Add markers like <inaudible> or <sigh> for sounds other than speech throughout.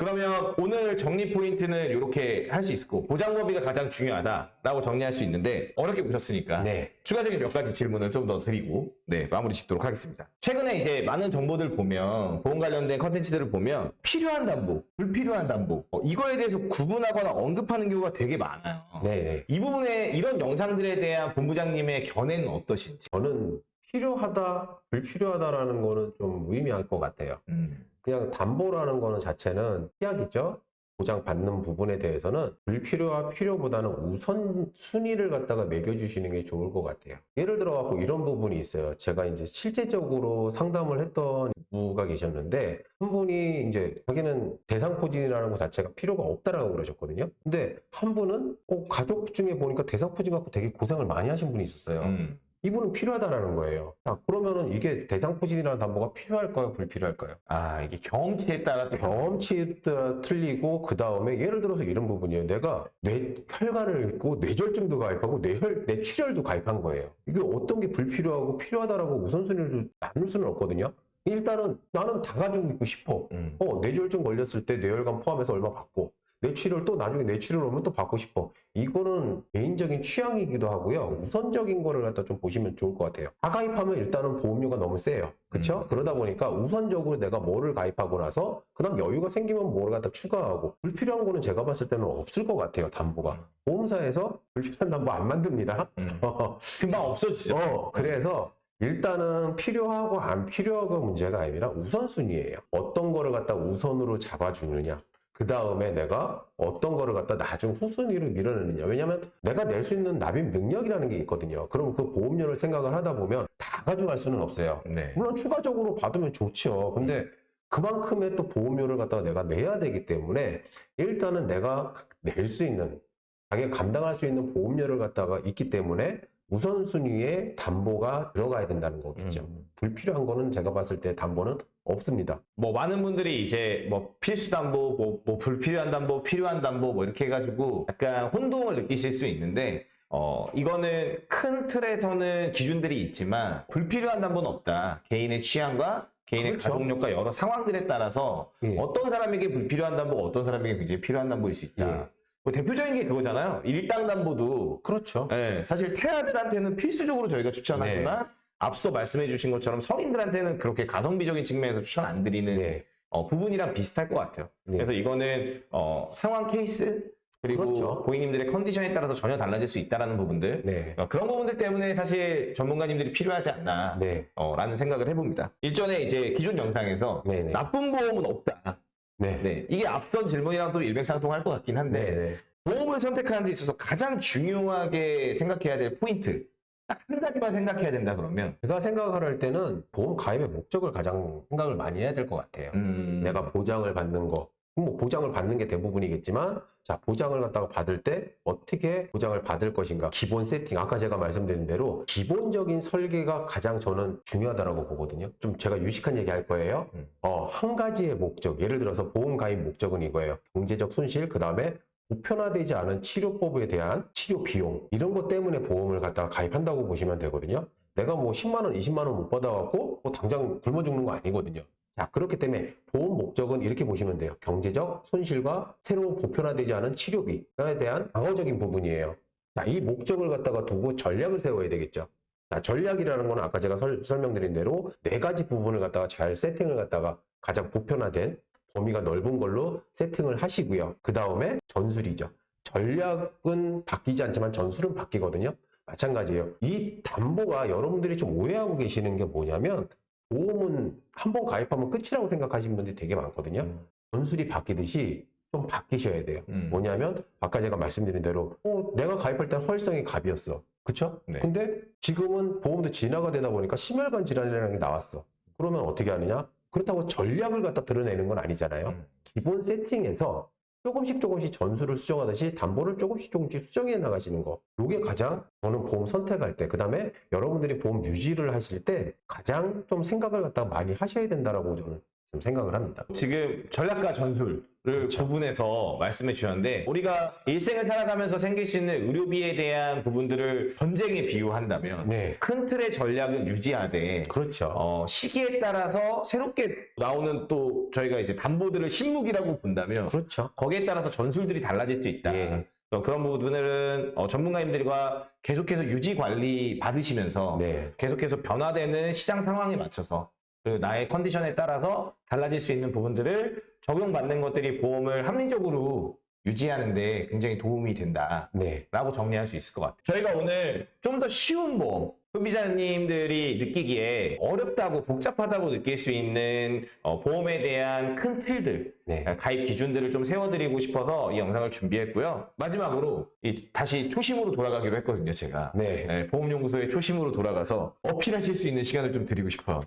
그러면 오늘 정리 포인트는 이렇게 할 수 있고 보장 범위가 가장 중요하다라고 정리할 수 있는데 어렵게 보셨으니까 네. 추가적인 몇 가지 질문을 좀 더 드리고 네 마무리 짓도록 하겠습니다. 최근에 이제 많은 정보들 보면 보험 관련된 컨텐츠들을 보면 필요한 담보, 불필요한 담보 어, 이거에 대해서 구분하거나 언급하는 경우가 되게 많아요. 네, 네. 이 부분에 이런 영상들에 대한 본부장님의 견해는 어떠신지? 저는 필요하다, 불필요하다라는 거는 좀 무의미할 것 같아요. 음, 그냥 담보라는 거는 자체는 피약이죠. 보장받는 부분에 대해서는 불필요와 필요보다는 우선 순위를 갖다가 매겨주시는 게 좋을 것 같아요. 예를 들어 갖고 이런 부분이 있어요. 제가 이제 실제적으로 상담을 했던 부가 계셨는데 한 분이 이제 자기는 대상포진이라는 것 자체가 필요가 없다라고 그러셨거든요. 근데 한 분은 어, 가족 중에 보니까 대상포진 갖고 되게 고생을 많이 하신 분이 있었어요. 음. 이분은 필요하다라는 거예요. 자, 그러면은 이게 대상포진이라는 담보가 필요할까요? 불필요할까요? 아 이게 경험치에 따라 또 경험치에 따라 틀리고 그 다음에 예를 들어서 이런 부분이에요. 내가 뇌 혈관을 있고 뇌졸중도 가입하고 뇌혈 뇌출혈도 가입한 거예요. 이게 어떤 게 불필요하고 필요하다라고 우선순위를 나눌 수는 없거든요. 일단은 나는 다 가지고 있고 싶어. 음. 어, 뇌졸중 걸렸을 때 뇌혈관 포함해서 얼마 받고 뇌출혈 또 나중에 뇌출혈 오면 또 받고 싶어. 이거는 개인적인 취향이기도 하고요. 우선적인 거를 갖다 좀 보시면 좋을 것 같아요. 다 가입하면 일단은 보험료가 너무 세요. 그쵸? 음. 그러다 보니까 우선적으로 내가 뭐를 가입하고 나서 그다음 여유가 생기면 뭐를 갖다 추가하고 불필요한 거는 제가 봤을 때는 없을 것 같아요. 담보가. 보험사에서 불필요한 담보 안 만듭니다. 음. <laughs> 금방 없어지죠. 어, 그래서 일단은 필요하고 안 필요하고 문제가 아니라 우선순위예요. 어떤 거를 갖다 우선으로 잡아주느냐. 그 다음에 내가 어떤 거를 갖다 나중 후순위로 밀어내느냐. 왜냐면 내가 낼 수 있는 납입 능력이라는 게 있거든요. 그럼 그 보험료를 생각을 하다 보면 다 가져갈 수는 없어요. 네. 물론 추가적으로 받으면 좋죠. 근데 그만큼의 또 보험료를 갖다가 내가 내야 되기 때문에 일단은 내가 낼 수 있는 자기가 감당할 수 있는 보험료를 갖다가 있기 때문에 우선순위에 담보가 들어가야 된다는 거겠죠. 음. 불필요한 거는 제가 봤을 때 담보는 없습니다. 뭐 많은 분들이 이제 뭐 필수 담보, 뭐, 뭐 불필요한 담보, 필요한 담보 뭐 이렇게 해가지고 약간 혼동을 느끼실 수 있는데 어 이거는 큰 틀에서는 기준들이 있지만 불필요한 담보는 없다. 개인의 취향과 개인의 그렇죠. 가족력과 여러 상황들에 따라서 예. 어떤 사람에게 불필요한 담보가 어떤 사람에게 굉장히 필요한 담보일 수 있다. 예. 뭐 대표적인 게 그거잖아요. 일당 담보도 그렇죠. 예, 사실 태아들한테는 필수적으로 저희가 추천하지만 네. 앞서 말씀해 주신 것처럼 성인들한테는 그렇게 가성비적인 측면에서 추천 안 드리는 네. 어, 부분이랑 비슷할 것 같아요. 네. 그래서 이거는 어, 상황 케이스 그리고 그렇죠. 고객님들의 컨디션에 따라서 전혀 달라질 수 있다는 부분들 네. 어, 그런 부분들 때문에 사실 전문가님들이 필요하지 않나 네. 어, 라는 생각을 해봅니다. 일전에 이제 기존 영상에서 네. 네. 나쁜 보험은 없다. 네. 네, 이게 앞선 질문이랑 또 일맥상통할 것 같긴 한데 네. 네. 보험을 선택하는 데 있어서 가장 중요하게 생각해야 될 포인트 딱 한 가지만 생각해야 된다 그러면 제가 생각을 할 때는 보험 가입의 목적을 가장 생각을 많이 해야 될 것 같아요. 음, 내가 보장을 받는 거, 뭐 보장을 받는 게 대부분이겠지만, 자, 보장을 갖다가 받을 때 어떻게 보장을 받을 것인가. 기본 세팅, 아까 제가 말씀드린 대로 기본적인 설계가 가장 저는 중요하다고 보거든요. 좀 제가 유식한 얘기 할 거예요. 음. 어, 한 가지의 목적, 예를 들어서 보험 가입 목적은 이거예요. 경제적 손실, 그 다음에 보편화되지 않은 치료법에 대한 치료 비용, 이런 것 때문에 보험을 갖다가 가입한다고 보시면 되거든요. 내가 뭐 10만원, 20만원 못 받아갖고 뭐 당장 굶어 죽는 거 아니거든요. 자, 그렇기 때문에 보험 목적은 이렇게 보시면 돼요. 경제적 손실과 새로운 보편화되지 않은 치료비에 대한 방어적인 부분이에요. 자, 이 목적을 갖다가 두고 전략을 세워야 되겠죠. 자, 전략이라는 거는 아까 제가 설, 설명드린 대로 네 가지 부분을 갖다가 잘 세팅을 갖다가 가장 보편화된 범위가 넓은 걸로 세팅을 하시고요. 그 다음에 전술이죠. 전략은 바뀌지 않지만 전술은 바뀌거든요. 마찬가지예요. 이 담보가 여러분들이 좀 오해하고 계시는 게 뭐냐면 보험은 한 번 가입하면 끝이라고 생각하시는 분들이 되게 많거든요. 음, 전술이 바뀌듯이 좀 바뀌셔야 돼요. 음. 뭐냐면 아까 제가 말씀드린 대로 어, 내가 가입할 때 활성이 갑이었어. 그쵸? 네. 근데 지금은 보험도 진화가 되다 보니까 심혈관 질환이라는 게 나왔어. 그러면 어떻게 하느냐? 그렇다고 전략을 갖다 드러내는 건 아니잖아요. 음. 기본 세팅에서 조금씩 조금씩 전수를 수정하듯이 담보를 조금씩 조금씩 수정해 나가시는 거. 이게 가장 저는 보험 선택할 때, 그 다음에 여러분들이 보험 유지를 하실 때 가장 좀 생각을 갖다가 많이 하셔야 된다라고 저는 지금 생각을 합니다. 지금 전략과 전술 그렇죠. 구분해서 말씀해 주셨는데 우리가 일생을 살아가면서 생길 수 있는 의료비에 대한 부분들을 전쟁에 비유한다면 네. 큰 틀의 전략을 유지하되 그렇죠. 어, 시기에 따라서 새롭게 나오는 또 저희가 이제 담보들을 신무기라고 본다면 그렇죠. 거기에 따라서 전술들이 달라질 수 있다. 예. 어, 그런 부분들은 어, 전문가님들과 계속해서 유지 관리 받으시면서 네. 계속해서 변화되는 시장 상황에 맞춰서 그 나의 컨디션에 따라서 달라질 수 있는 부분들을 적용받는 것들이 보험을 합리적으로 유지하는데 굉장히 도움이 된다. 네. 라고 정리할 수 있을 것 같아요. 저희가 오늘 좀 더 쉬운 보험, 소비자님들이 느끼기에 어렵다고 복잡하다고 느낄 수 있는 어, 보험에 대한 큰 틀들, 네. 가입 기준들을 좀 세워드리고 싶어서 이 영상을 준비했고요. 마지막으로 이 다시 초심으로 돌아가기로 했거든요, 제가. 네. 네, 보험연구소의 초심으로 돌아가서 어필하실 수 있는 시간을 좀 드리고 싶어요.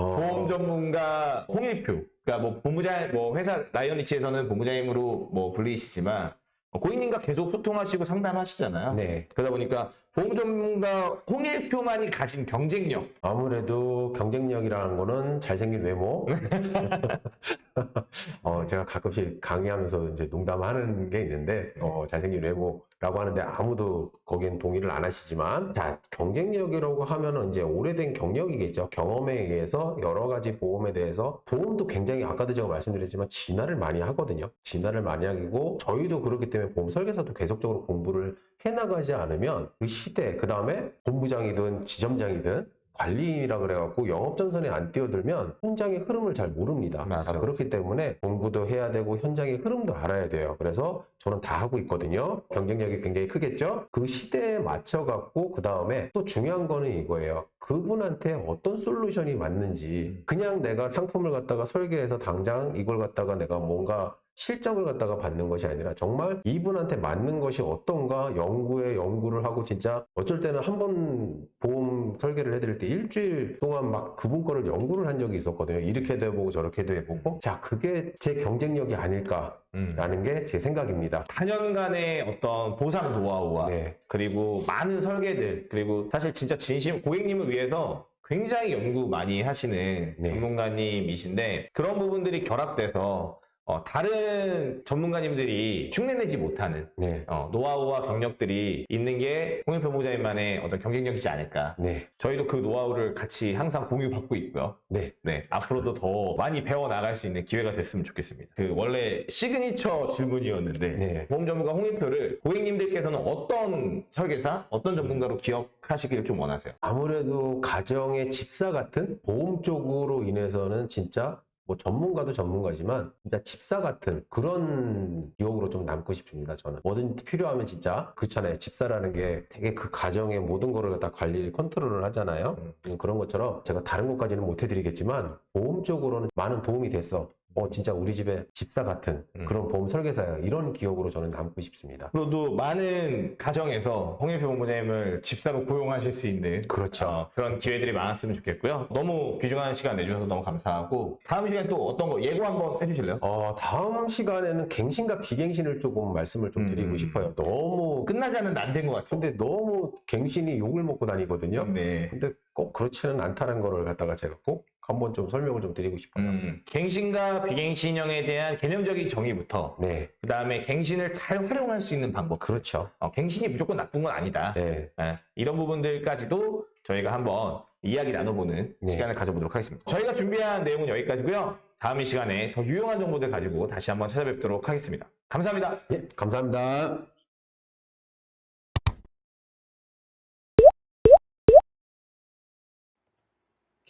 어, 보험 전문가 홍일표. 그러니까 뭐 본부장, 뭐 회사 라이언리치에서는 본부장님으로 뭐 불리시지만 어, 고객님과 계속 소통하시고 상담하시잖아요. 네. 그러다 보니까 보험 전문가 홍일표만이 가진 경쟁력. 아무래도 경쟁력이라는 거는 잘생긴 외모. <laughs> <laughs> 어, 제가 가끔씩 강의하면서 이제 농담하는 게 있는데, 어, 잘생긴 외모 라고 하는데 아무도 거기엔 동의를 안 하시지만, 자, 경쟁력이라고 하면은 이제 오래된 경력이겠죠. 경험에 의해서 여러 가지 보험에 대해서, 보험도 굉장히 아까도 제가 말씀드렸지만 진화를 많이 하거든요. 진화를 많이 하고, 저희도 그렇기 때문에 보험 설계사도 계속적으로 공부를 해나가지 않으면 그 시대, 그 다음에 본부장이든 지점장이든 관리인이라 그래갖고 영업전선에 안 뛰어들면 현장의 흐름을 잘 모릅니다. 맞아. 자, 그렇기 때문에 공부도 해야 되고 현장의 흐름도 알아야 돼요. 그래서 저는 다 하고 있거든요. 경쟁력이 굉장히 크겠죠? 그 시대에 맞춰갖고 그 다음에 또 중요한 거는 이거예요. 그분한테 어떤 솔루션이 맞는지 그냥 내가 상품을 갖다가 설계해서 당장 이걸 갖다가 내가 뭔가 실적을 갖다가 받는 것이 아니라 정말 이분한테 맞는 것이 어떤가 연구에 연구를 하고 진짜 어쩔 때는 한 번 보험 설계를 해드릴 때 일주일 동안 막 그분 거를 연구를 한 적이 있었거든요. 이렇게도 해보고 저렇게도 해보고 자 그게 제 경쟁력이 아닐까 라는 음. 게 제 생각입니다. 4년간의 어떤 보상 노하우와 네, 그리고 많은 설계들 그리고 사실 진짜 진심 고객님을 위해서 굉장히 연구 많이 하시는 네. 전문가님이신데 그런 부분들이 결합돼서 어, 다른 전문가님들이 흉내내지 못하는 네, 어, 노하우와 경력들이 있는 게 홍일표 부장님만의 어떤 경쟁력이지 않을까. 네, 저희도 그 노하우를 같이 항상 공유받고 있고요. 네, 네, 앞으로도 더 많이 배워 나갈 수 있는 기회가 됐으면 좋겠습니다. 그 원래 시그니처 질문이었는데 네. 보험 전문가 홍일표를 고객님들께서는 어떤 설계사, 어떤 전문가로 기억하시길 좀 원하세요? 아무래도 가정의 집사 같은 보험 쪽으로 인해서는 진짜 뭐 전문가도 전문가지만 진짜 집사 같은 그런 기억으로 좀 남고 싶습니다. 저는 뭐든지 필요하면 진짜 그렇잖아요. 집사라는 게 되게 그 가정의 모든 거를 갖다 관리를 컨트롤을 하잖아요. 음, 그런 것처럼 제가 다른 것까지는 못 해드리겠지만 보험 쪽으로는 많은 도움이 됐어. 어 진짜 우리 집에 집사 같은 음. 그런 보험 설계사야. 이런 기억으로 저는 남고 싶습니다. 앞으로도 많은 가정에서 홍일표 본부장님을 집사로 고용하실 수 있는 그렇죠. 어, 그런 기회들이 많았으면 좋겠고요. 너무 귀중한 시간 내주셔서 너무 감사하고 다음 시간에 또 어떤 거 예고 한번 해주실래요? 어, 다음 시간에는 갱신과 비갱신을 조금 말씀을 좀 드리고 음. 싶어요. 너무 끝나지 않는 난제인 것 같아요. 근데 너무 갱신이 욕을 먹고 다니거든요. 네. 근데 꼭 그렇지는 않다는 거를 갖다가 제가 꼭 한번 좀 설명을 좀 드리고 싶어요. 음, 갱신과 비갱신형에 대한 개념적인 정의부터 네, 그 다음에 갱신을 잘 활용할 수 있는 방법. 그렇죠. 어, 갱신이 무조건 나쁜 건 아니다. 네, 예, 이런 부분들까지도 저희가 한번 이야기 나눠보는 네. 시간을 가져보도록 하겠습니다. 저희가 준비한 내용은 여기까지고요. 다음 이 시간에 더 유용한 정보들 가지고 다시 한번 찾아뵙도록 하겠습니다. 감사합니다. 예, 감사합니다.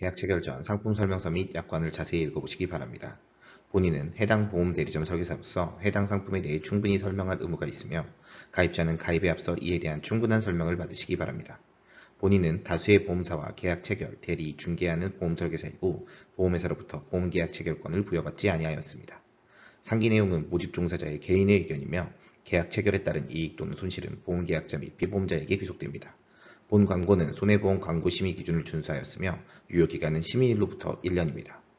계약 체결 전 상품 설명서 및 약관을 자세히 읽어보시기 바랍니다. 본인은 해당 보험 대리점 설계사로서 해당 상품에 대해 충분히 설명할 의무가 있으며 가입자는 가입에 앞서 이에 대한 충분한 설명을 받으시기 바랍니다. 본인은 다수의 보험사와 계약 체결, 대리, 중개하는 보험 설계사이고 보험회사로부터 보험 계약 체결권을 부여받지 아니하였습니다. 상기 내용은 모집 종사자의 개인의 의견이며 계약 체결에 따른 이익 또는 손실은 보험계약자 및 피보험자에게 귀속됩니다. 본 광고는 손해보험 광고 심의 기준을 준수하였으며 유효기간은 심의일로부터 1년입니다.